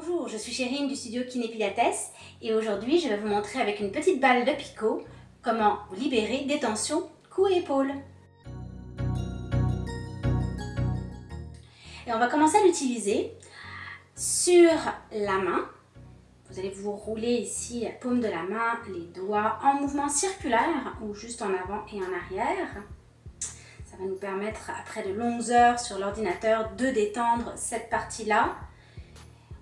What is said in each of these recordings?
Bonjour, je suis Chérine du studio Kiné Pilates et aujourd'hui je vais vous montrer avec une petite balle de picot comment libérer des tensions cou et épaules. Et on va commencer à l'utiliser sur la main. Vous allez vous rouler ici la paume de la main, les doigts en mouvement circulaire ou juste en avant et en arrière. Ça va nous permettre après de longues heures sur l'ordinateur de détendre cette partie-là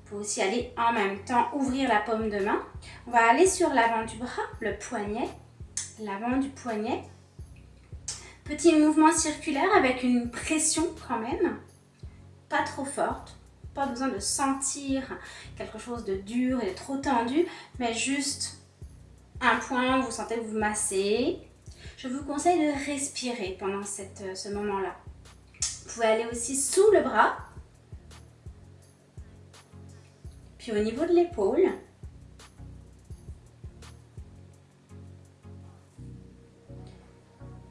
pouvez aussi aller en même temps ouvrir la paume de main. On va aller sur l'avant du bras, le poignet, l'avant du poignet. Petit mouvement circulaire avec une pression quand même, pas trop forte. Pas besoin de sentir quelque chose de dur et trop tendu, mais juste un point vous sentez que vous massez. Je vous conseille de respirer pendant cette, ce moment-là. Vous pouvez aller aussi sous le bras, au niveau de l'épaule,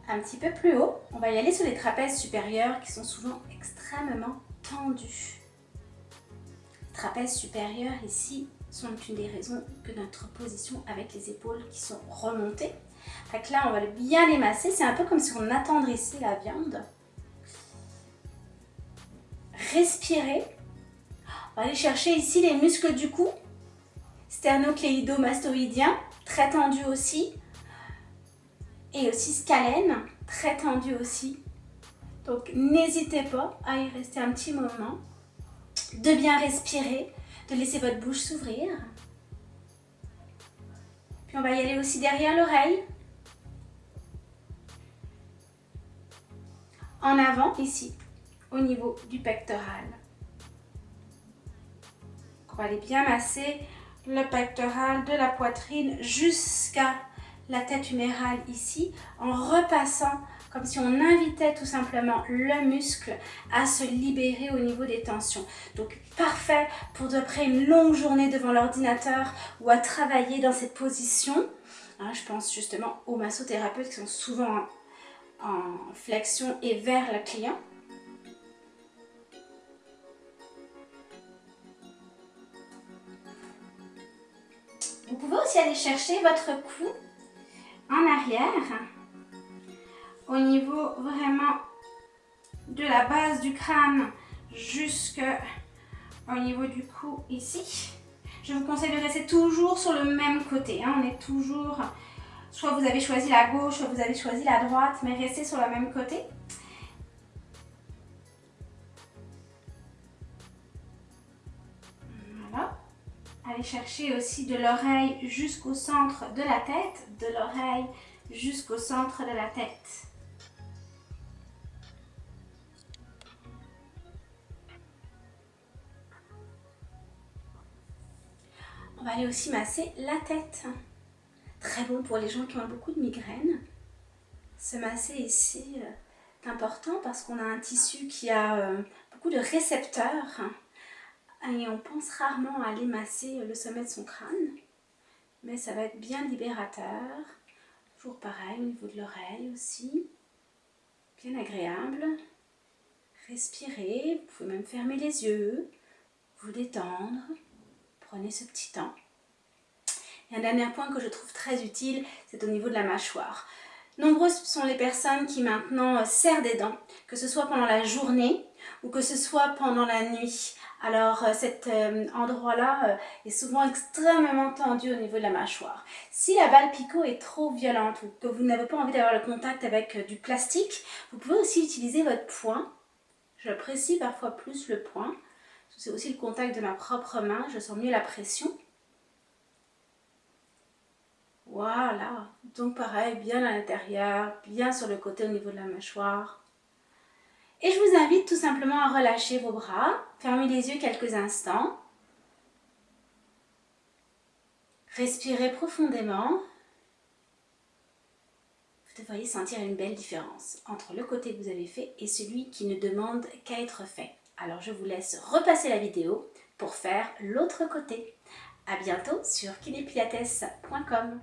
un petit peu plus haut, on va y aller sur les trapèzes supérieurs qui sont souvent extrêmement tendus. Les trapèzes supérieurs ici sont une des raisons que notre position avec les épaules qui sont remontées. Donc là, on va bien les masser. C'est un peu comme si on attendrissait la viande. Respirez on va aller chercher ici les muscles du cou, sternocléido-mastoïdien, très tendu aussi, et aussi scalène, très tendu aussi. Donc n'hésitez pas à y rester un petit moment, de bien respirer, de laisser votre bouche s'ouvrir. Puis on va y aller aussi derrière l'oreille. En avant, ici, au niveau du pectoral. On va aller bien masser le pectoral de la poitrine jusqu'à la tête humérale ici, en repassant comme si on invitait tout simplement le muscle à se libérer au niveau des tensions. Donc parfait pour après une longue journée devant l'ordinateur ou à travailler dans cette position. Hein, je pense justement aux massothérapeutes qui sont souvent en flexion et vers le client. Vous pouvez aussi aller chercher votre cou en arrière, au niveau vraiment de la base du crâne jusqu'au niveau du cou ici. Je vous conseille de rester toujours sur le même côté. Hein. On est toujours, soit vous avez choisi la gauche, soit vous avez choisi la droite, mais restez sur le même côté. Chercher aussi de l'oreille jusqu'au centre de la tête, de l'oreille jusqu'au centre de la tête. On va aller aussi masser la tête. Très bon pour les gens qui ont beaucoup de migraines. Se masser ici est important parce qu'on a un tissu qui a euh, beaucoup de récepteurs on pense rarement à aller masser le sommet de son crâne, mais ça va être bien libérateur. Toujours pareil au niveau de l'oreille aussi, bien agréable. Respirez, vous pouvez même fermer les yeux, vous détendre, prenez ce petit temps. Et un dernier point que je trouve très utile, c'est au niveau de la mâchoire. Nombreuses sont les personnes qui maintenant serrent des dents, que ce soit pendant la journée ou que ce soit pendant la nuit. Alors euh, cet euh, endroit-là euh, est souvent extrêmement tendu au niveau de la mâchoire. Si la balle picot est trop violente ou que vous n'avez pas envie d'avoir le contact avec du plastique, vous pouvez aussi utiliser votre poing. J'apprécie parfois plus le poing. C'est aussi le contact de ma propre main, je sens mieux la pression. Voilà, donc pareil, bien à l'intérieur, bien sur le côté au niveau de la mâchoire. Et je vous invite tout simplement à relâcher vos bras, fermez les yeux quelques instants. Respirez profondément. Vous devriez sentir une belle différence entre le côté que vous avez fait et celui qui ne demande qu'à être fait. Alors je vous laisse repasser la vidéo pour faire l'autre côté. A bientôt sur kinepilates.com